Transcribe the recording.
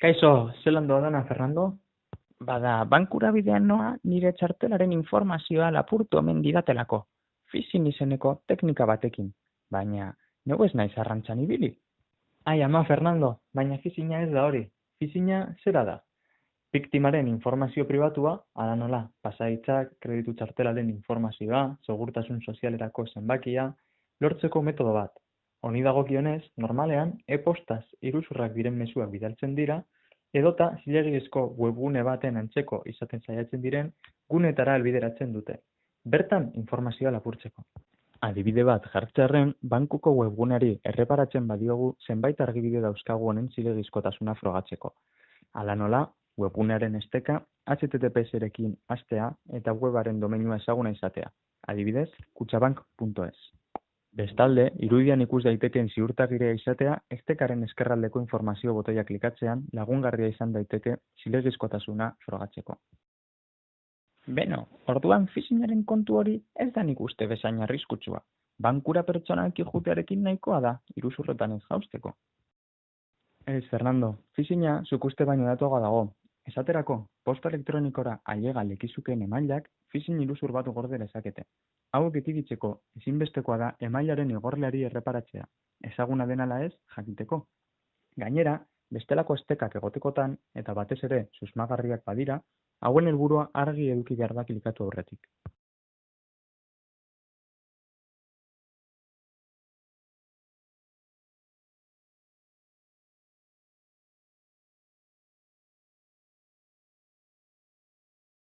Kaixo, zelan doa Fernando? Bada, bankura bidean noa nire txartelaren informazioa lapurtu omen didatelako. Fizin izeneko teknika batekin, baina nego ez naiz arrantzan ibili. Ai, ama Fernando, baina fizina ez da hori. Fizina zera da. Biktimaren informazio pribatua, ala nola, pasaitzak, kreditu txartelaren informazioa, segurtasun sozialerako zenbakia, lortzeko metodo bat. Honi dagokionez, normalean, e-postaz iruzurrak diren mezuak bidaltzen dira, edota zilegizko webgune baten antzeko izaten saiatzen diren gunetara albideratzen dute. Bertan informazioa lapurtzeko. Adibide bat jartzearen, bankuko webguneari erreparatzen badiogu zenbait argibide dauzkagu honen zilegizkotasuna frogatzeko. Hala nola, webgunearen esteka HTTPS-erekin astea eta webaren domeinua ezaguna izatea. Adibidez, kutsabank.es. Bestalde, irudian ikus daitekeen ziurtagirea izatea, estekaren eskerraldeko informazio botoia klikatzean lagungarria izan daiteke zilegizkotasuna frogatzeko. Beno, orduan fizinaren kontu hori ez da nik uste bezain arriskutsua. Bankura pertsonalki jutearekin nahikoa da, iruzurretan ez jausteko. Ez, Fernando, fizina zuk uste baino datuago dago. Esaterako, posta elektronikora ailega lekizukeen emailak fizin iruzur bat gorde lezakete. Hau ekiditzeko ezinbestekoa da emailaren igorleari erreparatzea, ezaguna denala ez jakiteko. Gainera, bestelako estekak egotekotan eta batez ere susmagarriak badira, hauen helburua argi eduki behar da klikatu aurretik.